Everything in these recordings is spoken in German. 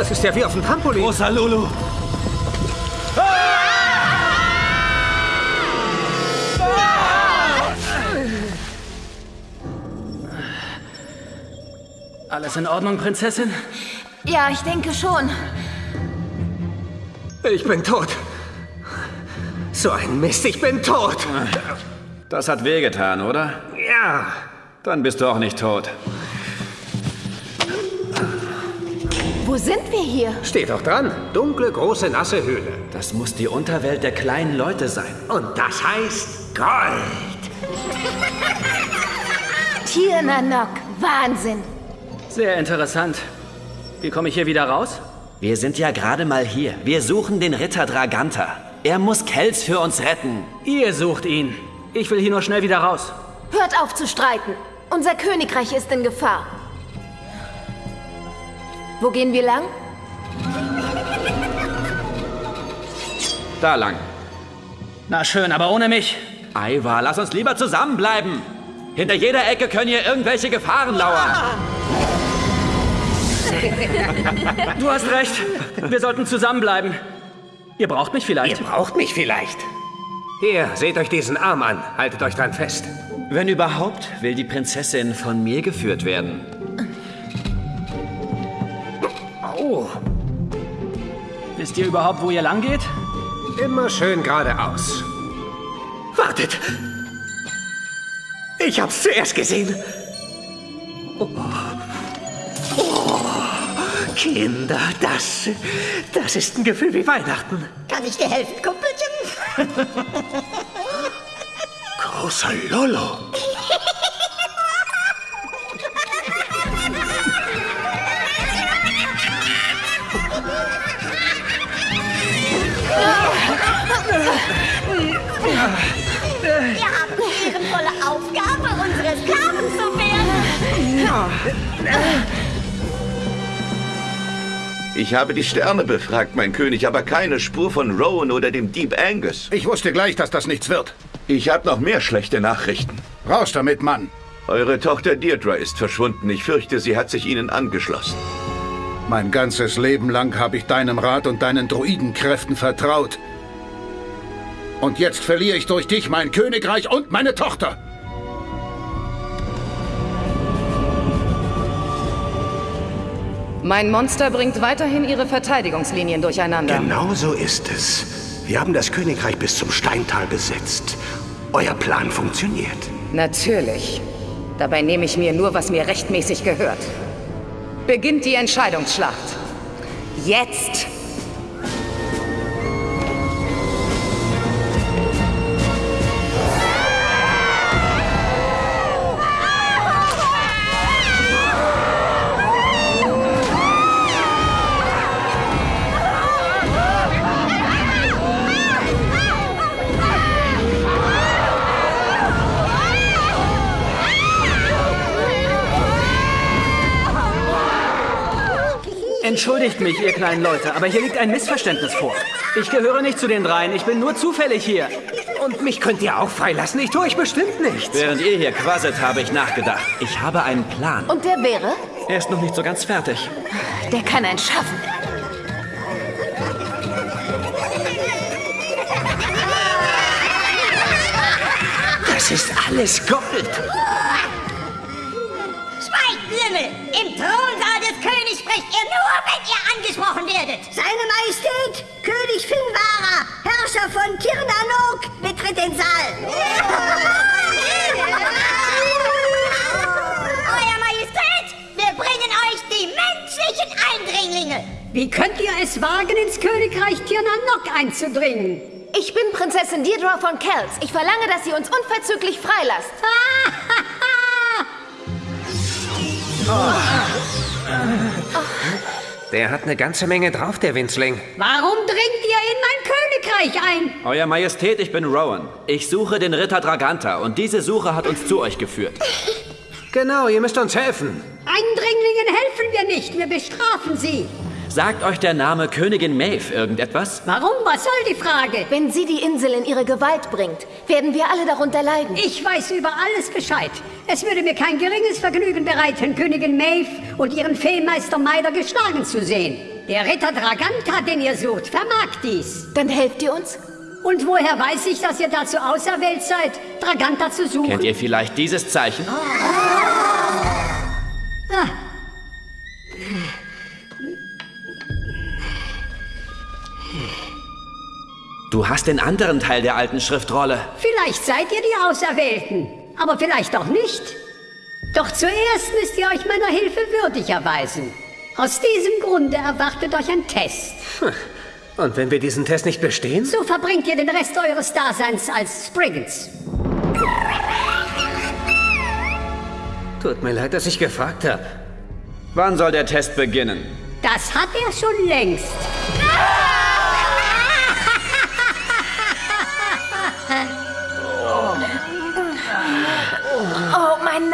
Das ist ja wie auf dem Trampolin. Großer Lulu. Alles in Ordnung, Prinzessin? Ja, ich denke schon. Ich bin tot. So ein Mist, ich bin tot. Das hat wehgetan, oder? Ja. Dann bist du auch nicht tot. Wo sind wir hier? Steht doch dran. Dunkle, große, nasse Höhle. Das muss die Unterwelt der kleinen Leute sein. Und das heißt Gold. Tirnanok. Wahnsinn. Sehr interessant. Wie komme ich hier wieder raus? Wir sind ja gerade mal hier. Wir suchen den Ritter Draganta. Er muss Kels für uns retten. Ihr sucht ihn. Ich will hier nur schnell wieder raus. Hört auf zu streiten. Unser Königreich ist in Gefahr. Wo gehen wir lang? Da lang. Na schön, aber ohne mich. Aiwa, lass uns lieber zusammenbleiben. Hinter jeder Ecke können hier irgendwelche Gefahren lauern. Du hast recht. Wir sollten zusammenbleiben. Ihr braucht mich Ihr vielleicht. braucht mich vielleicht. Hier, seht euch diesen Arm an. Haltet euch dran fest. Wenn überhaupt, will die Prinzessin von mir geführt werden. Wisst ihr überhaupt, wo ihr lang geht? immer schön geradeaus. Wartet! Ich hab's zuerst gesehen. Oh. Oh. Kinder, das, das ist ein Gefühl wie Weihnachten. Kann ich dir helfen, Kumpelchen? Großer Lolo. Wir haben die ehrenvolle Aufgabe, unsere Sklaven zu werden. Ich habe die Sterne befragt, mein König, aber keine Spur von Rowan oder dem Dieb Angus. Ich wusste gleich, dass das nichts wird. Ich habe noch mehr schlechte Nachrichten. Raus damit, Mann. Eure Tochter Deirdre ist verschwunden. Ich fürchte, sie hat sich ihnen angeschlossen. Mein ganzes Leben lang habe ich deinem Rat und deinen Druidenkräften vertraut. Und jetzt verliere ich durch dich mein Königreich und meine Tochter. Mein Monster bringt weiterhin ihre Verteidigungslinien durcheinander. Genau so ist es. Wir haben das Königreich bis zum Steintal besetzt. Euer Plan funktioniert. Natürlich. Dabei nehme ich mir nur, was mir rechtmäßig gehört. Beginnt die Entscheidungsschlacht. Jetzt! Entschuldigt mich, ihr kleinen Leute, aber hier liegt ein Missverständnis vor. Ich gehöre nicht zu den dreien, ich bin nur zufällig hier. Und mich könnt ihr auch freilassen. Ich tue euch bestimmt nichts. Während ihr hier quasselt, habe ich nachgedacht. Ich habe einen Plan. Und der wäre? Er ist noch nicht so ganz fertig. Der kann einen schaffen. Das ist alles Gold. Sprecht ihr nur, wenn ihr angesprochen werdet. Seine Majestät, König Finvara, Herrscher von Tirnanok, betritt den Saal. Euer Majestät, wir bringen euch die menschlichen Eindringlinge. Wie könnt ihr es wagen, ins Königreich Tirnanok einzudringen? Ich bin Prinzessin Deirdre von Kells. Ich verlange, dass ihr uns unverzüglich freilasst. Der hat eine ganze Menge drauf, der Winzling. Warum dringt ihr in mein Königreich ein? Euer Majestät, ich bin Rowan. Ich suche den Ritter Draganta und diese Suche hat uns zu euch geführt. Genau, ihr müsst uns helfen. Eindringlingen helfen wir nicht, wir bestrafen sie. Sagt euch der Name Königin Maeve irgendetwas? Warum? Was soll die Frage? Wenn sie die Insel in ihre Gewalt bringt, werden wir alle darunter leiden. Ich weiß über alles Bescheid. Es würde mir kein geringes Vergnügen bereiten, Königin Maeve und ihren Feenmeister Meider geschlagen zu sehen. Der Ritter Draganta, den ihr sucht, vermag dies. Dann helft ihr uns? Und woher weiß ich, dass ihr dazu auserwählt seid, Draganta zu suchen? Kennt ihr vielleicht dieses Zeichen? Ah, Du hast den anderen Teil der alten Schriftrolle. vielleicht seid ihr die Auserwählten, aber vielleicht auch nicht. Doch zuerst müsst ihr euch meiner Hilfe würdig erweisen. Aus diesem Grunde erwartet euch ein Test. Und wenn wir diesen Test nicht bestehen? So verbringt ihr den Rest eures Daseins als Spriggans. Tut mir leid, dass ich gefragt habe. Wann soll der Test beginnen? Das hat er schon längst. Oh,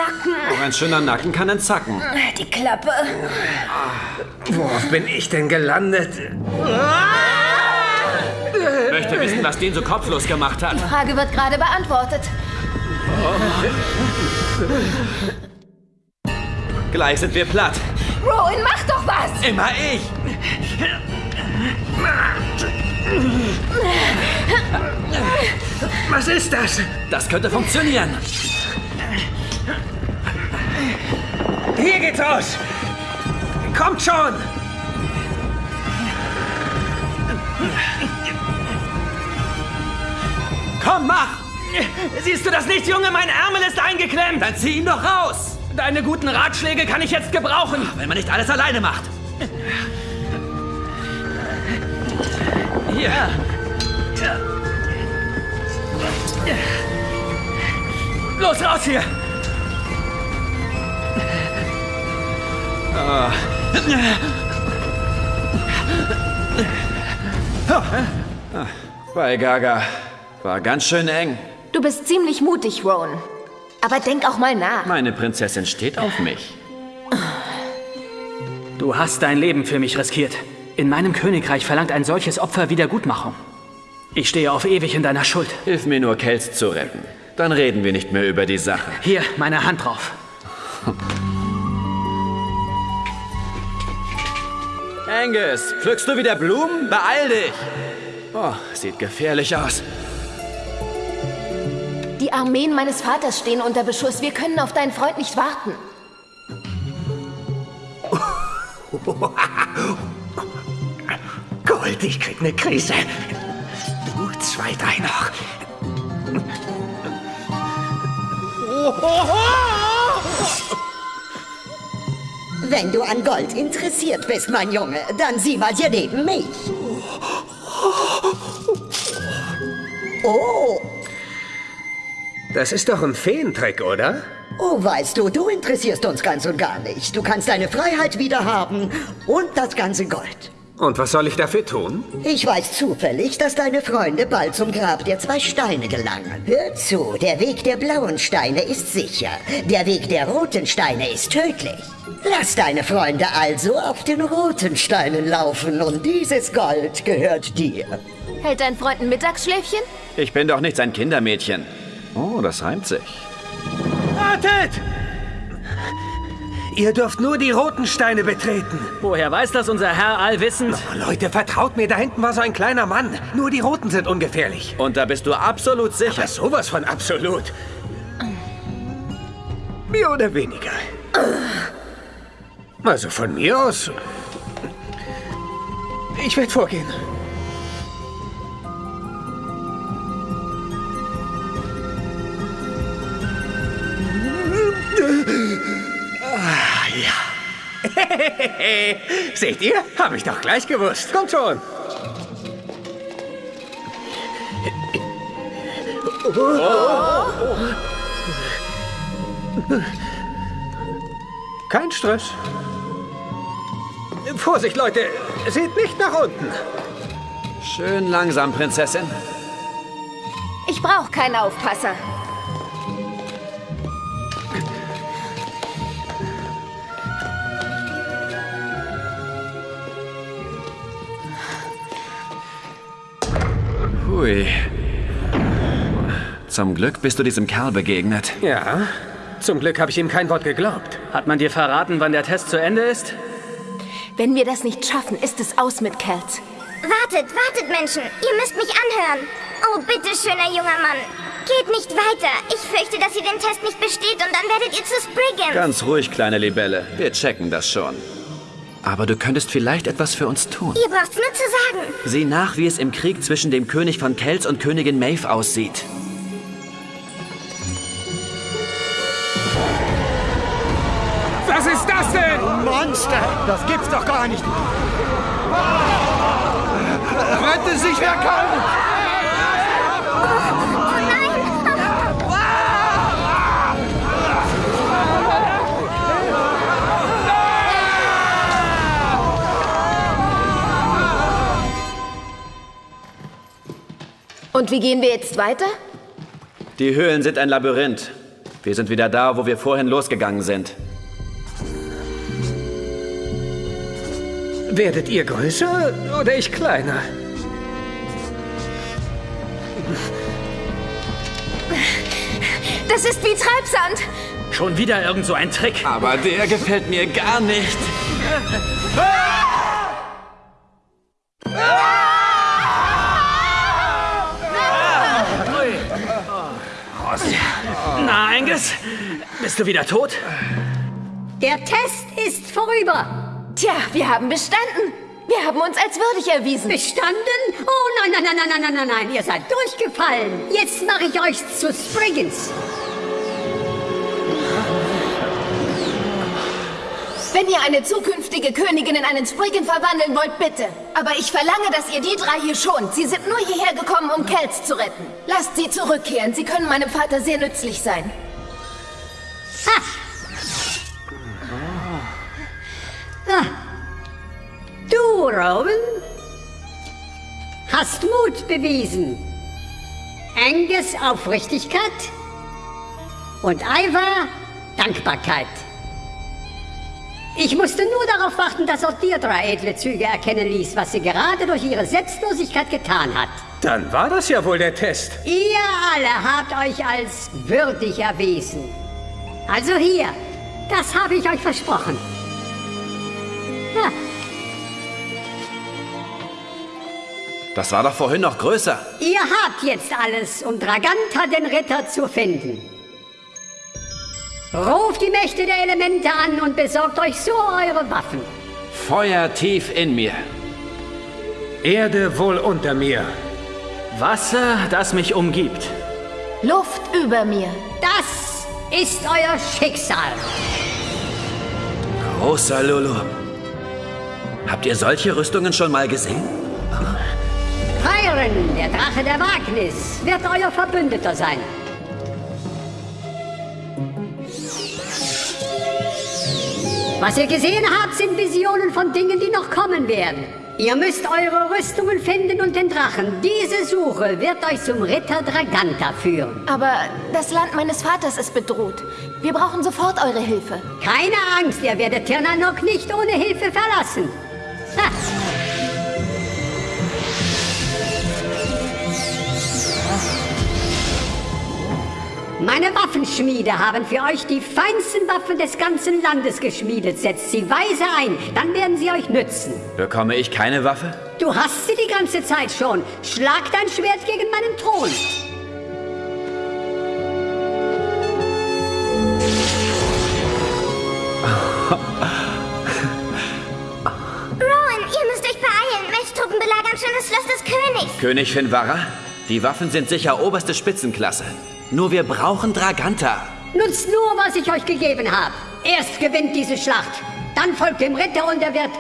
Nacken. Auch ein schöner Nacken kann entzacken. Die Klappe. Worauf bin ich denn gelandet? Möchte wissen, was den so kopflos gemacht hat. Die Frage wird gerade beantwortet. Gleich sind wir platt. Rowan, mach doch was! Immer ich. Was ist das? Das könnte funktionieren. Hier geht's aus! Kommt schon! Komm, mach! Siehst du das nicht, Junge? Mein Ärmel ist eingeklemmt. Dann zieh ihn doch raus! Deine guten Ratschläge kann ich jetzt gebrauchen. Wenn man nicht alles alleine macht. Hier. Los, raus hier. Bei Gaga. War ganz schön eng. Du bist ziemlich mutig, Rowan. Aber denk auch mal nach. Meine Prinzessin steht auf mich. Du hast dein Leben für mich riskiert. In meinem Königreich verlangt ein solches Opfer Wiedergutmachung. Ich stehe auf ewig in deiner Schuld. Hilf mir nur, Kels zu retten. Dann reden wir nicht mehr über die Sache. Hier, meine Hand drauf. Angus, pflückst du wieder Blumen? Beeil dich! Oh, sieht gefährlich aus. Die Armeen meines Vaters stehen unter Beschuss. Wir können auf deinen Freund nicht warten. Gold, ich krieg ne Krise. Du, zwei, drei noch. Wenn du an Gold interessiert bist, mein Junge, dann sieh mal hier neben mich. Oh, Das ist doch ein Feentrick, oder? oh, weißt du, du interessierst uns ganz und gar nicht. Du kannst deine Freiheit wieder haben und das ganze Gold. Und was soll ich dafür tun? Ich weiß zufällig, dass deine Freunde bald zum Grab der zwei Steine gelangen. Hör zu, der Weg der blauen Steine ist sicher. Der Weg der roten Steine ist tödlich. Lass deine Freunde also auf den roten Steinen laufen und dieses Gold gehört dir. Hält dein Freund ein Mittagsschläfchen? Ich bin doch nicht sein Kindermädchen. Oh, das reimt sich. Wartet! Ihr dürft nur die roten Steine betreten. Woher weiß das unser Herr allwissend? Oh, Leute, vertraut mir, da hinten war so ein kleiner Mann. Nur die roten sind ungefährlich. Und da bist du absolut sicher. Aber sowas von absolut. Mehr oder weniger. Also von mir aus. Ich werde vorgehen. Ja. Seht ihr? Habe ich doch gleich gewusst. Kommt schon. Kein Stress. Vorsicht, Leute. Seht nicht nach unten. Schön langsam, Prinzessin. Ich brauche keinen Aufpasser. Hui. Zum Glück bist du diesem Kerl begegnet. Ja, zum Glück habe ich ihm kein Wort geglaubt. Hat man dir verraten, wann der Test zu Ende ist? Wenn wir das nicht schaffen, ist es aus mit Kels. Wartet, wartet, Menschen. Ihr müsst mich anhören. Oh, bitte, schöner junger Mann. Geht nicht weiter. Ich fürchte, dass ihr den Test nicht besteht und dann werdet ihr zu Spriggan. Ganz ruhig, kleine Libelle. Wir checken das schon. Aber du könntest vielleicht etwas für uns tun. Ihr braucht's nur zu sagen. Sieh nach, wie es im Krieg zwischen dem König von Kells und Königin Maeve aussieht. Was ist das denn? Monster! Das gibt's doch gar nicht! Rette sich, wer kann! Und wie gehen wir jetzt weiter? Die Höhlen sind ein Labyrinth. Wir sind wieder da, wo wir vorhin losgegangen sind. Werdet ihr größer oder ich kleiner? Das ist wie Treibsand. Schon wieder irgend so ein Trick. Aber der gefällt mir gar nicht. Na, Angus, bist du wieder tot? Der Test ist vorüber. Tja, wir haben bestanden. Wir haben uns als würdig erwiesen. Bestanden? Oh nein, nein, nein, nein, nein, nein, nein, ihr seid durchgefallen. Jetzt mache ich euch zu Spriggans. Wenn ihr eine zukünftige Königin in einen Spriggan verwandeln wollt, bitte. Aber ich verlange, dass ihr die drei hier schont. Sie sind nur hierher gekommen, um Kels zu retten. Lasst sie zurückkehren. Sie können meinem Vater sehr nützlich sein. Ha! Ah. Du, Rowan, hast Mut bewiesen. Angus Aufrichtigkeit und Ivar Dankbarkeit. Ich musste nur darauf warten, dass auch Deirdre edle Züge erkennen ließ, was sie gerade durch ihre Selbstlosigkeit getan hat. Dann war das ja wohl der Test. Ihr alle habt euch als würdig erwiesen. Also hier, das habe ich euch versprochen. Ha. Das war doch vorhin noch größer. Ihr habt jetzt alles, um Draganta den Ritter zu finden. Ruft die Mächte der Elemente an und besorgt euch so eure Waffen. Feuer tief in mir. Erde wohl unter mir. Wasser, das mich umgibt. Luft über mir. Das ist euer Schicksal. Großer Lulu. Habt ihr solche Rüstungen schon mal gesehen? Tyron, der Drache der Wagnis, wird euer Verbündeter sein. Was ihr gesehen habt, sind Visionen von Dingen, die noch kommen werden. Ihr müsst eure Rüstungen finden und den Drachen. Diese Suche wird euch zum Ritter Draganta führen. Aber das Land meines Vaters ist bedroht. Wir brauchen sofort eure Hilfe. Keine Angst, ihr werdet Tirnanok nicht ohne Hilfe verlassen. Meine Waffenschmiede haben für euch die feinsten Waffen des ganzen Landes geschmiedet. Setzt sie weise ein, dann werden sie euch nützen. Bekomme ich keine Waffe? Du hast sie die ganze Zeit schon. Schlag dein Schwert gegen meinen Thron. Rowan, ihr müsst euch beeilen. Messtruppen belagern schon das Schloss des Königs. König Finvara? Die Waffen sind sicher oberste Spitzenklasse. Nur wir brauchen Draganta. Nutzt nur, was ich euch gegeben habe. Erst gewinnt diese Schlacht. Dann folgt dem Ritter und er wird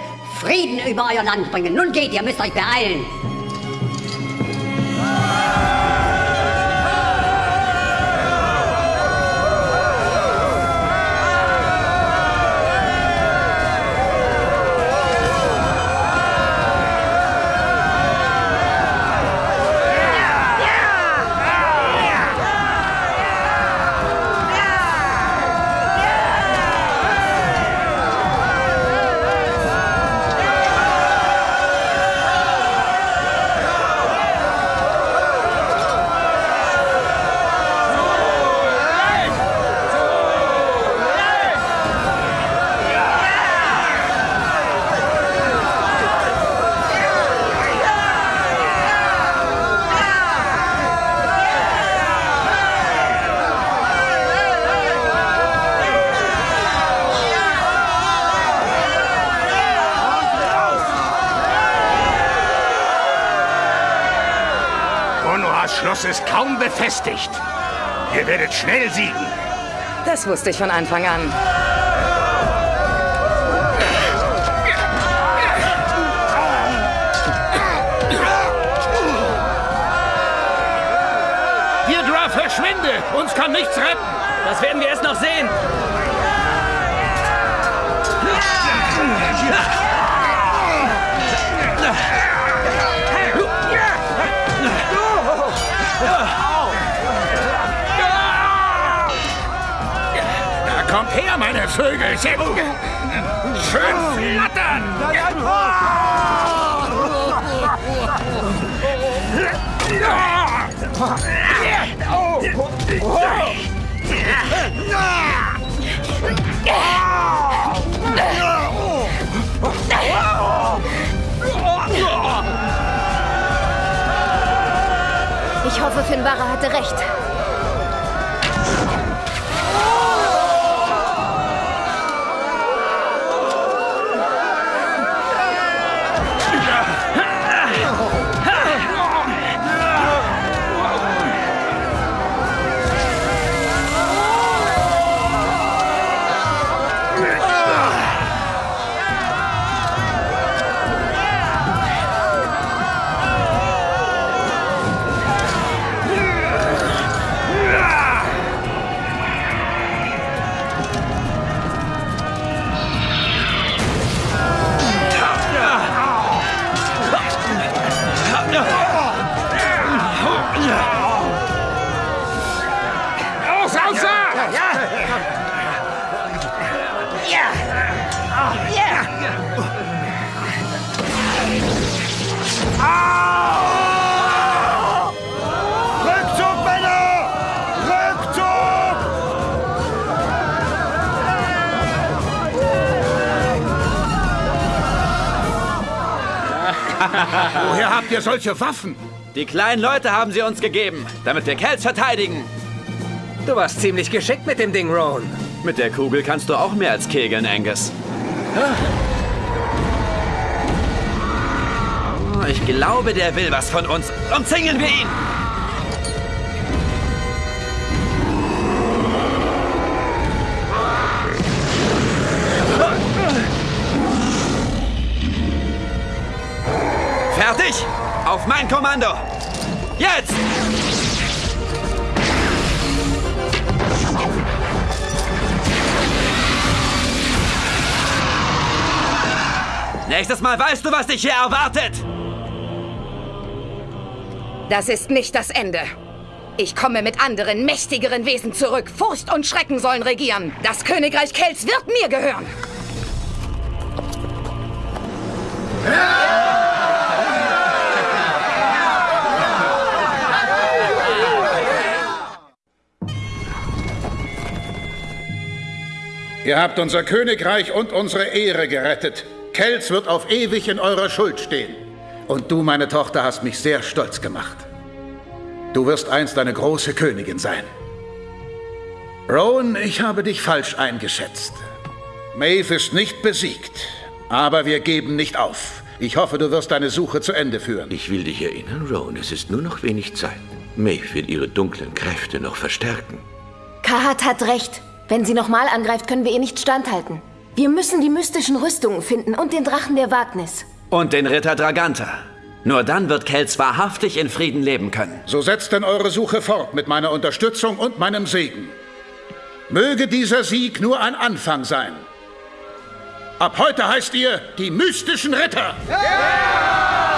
Frieden über euer Land bringen. Nun geht, ihr müsst euch beeilen. Schloss ist kaum befestigt. Ihr werdet schnell siegen. Das wusste ich von Anfang an. Deirdre, verschwinde! Uns kann nichts retten! Das werden wir erst noch sehen. Da kommt her, meine Vögel! Schön flattern! Ich hoffe, Finbarra hatte recht. Rückzug, Männer! Rückzug! Woher habt ihr solche Waffen? Die kleinen Leute haben sie uns gegeben, damit wir Kells verteidigen. Du warst ziemlich geschickt mit dem Ding, Rowan. Mit der Kugel kannst du auch mehr als kegeln, Angus. Oh, glaube, der will was von uns. Umzingeln wir ihn! Fertig! Auf mein Kommando! Jetzt! Nächstes Mal weißt du, was dich hier erwartet! Das ist nicht das Ende. Ich komme mit anderen, mächtigeren Wesen zurück. Furcht und Schrecken sollen regieren. Das Königreich Kells wird mir gehören. Ihr habt unser Königreich und unsere Ehre gerettet. Kells wird auf ewig in eurer Schuld stehen. Und du, meine Tochter, hast mich sehr stolz gemacht. Du wirst einst eine große Königin sein. Rowan, ich habe dich falsch eingeschätzt. Maeve ist nicht besiegt, aber wir geben nicht auf. Ich hoffe, du wirst deine Suche zu Ende führen. Ich will dich erinnern, Rowan, es ist nur noch wenig Zeit. Maeve will ihre dunklen Kräfte noch verstärken. Kahat hat recht. Wenn sie nochmal angreift, können wir ihr nicht standhalten. Wir müssen die mystischen Rüstungen finden und den Drachen der Wagnis. Und den Ritter Draganta. Nur dann wird Kells wahrhaftig in Frieden leben können. So setzt denn eure Suche fort mit meiner Unterstützung und meinem Segen. Möge dieser Sieg nur ein Anfang sein. Ab heute heißt ihr die mystischen Ritter. Ja!